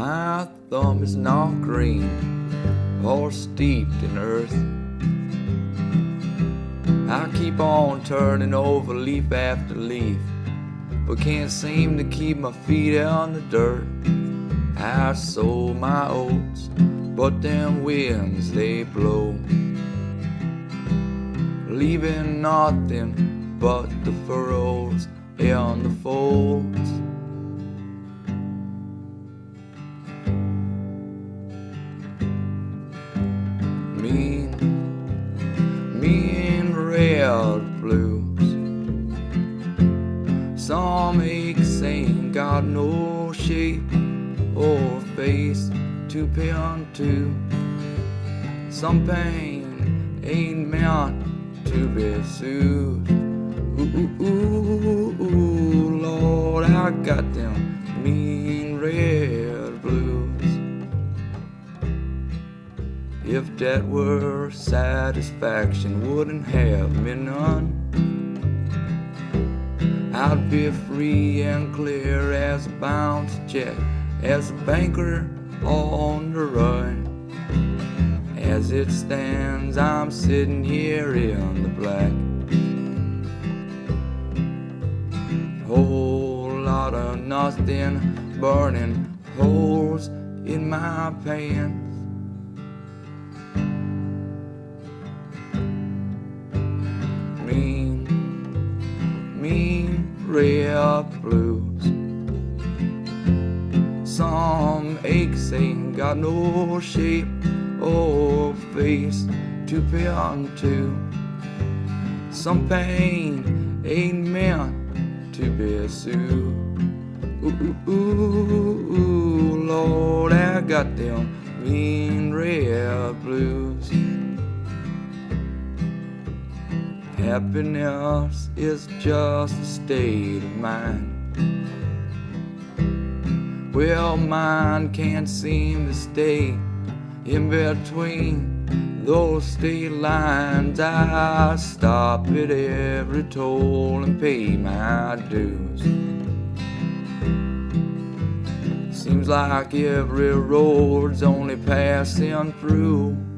My thumb is not green or steeped in earth. I keep on turning over leaf after leaf, but can't seem to keep my feet on the dirt. I sow my oats, but them winds they blow, leaving nothing but the furrows and the folds. Aches ain't got no shape or face to pay unto. Some pain ain't meant to be soothed. Ooh, ooh, ooh, ooh, Lord, I got them mean red blues. If that were satisfaction, wouldn't have me none. I'd be free and clear as a bounce jet, as a banker on the run. As it stands, I'm sitting here in the black. Whole lot of nothing burning holes in my pants. Red blues. Some aches ain't got no shape or face to pay unto. Some pain ain't meant to be soothed. Ooh, ooh, ooh, ooh, Lord, I got them mean red blues. Happiness is just a state of mind. Well, mine can't seem to stay in between those state lines. I stop at every toll and pay my dues. Seems like every road's only passing through.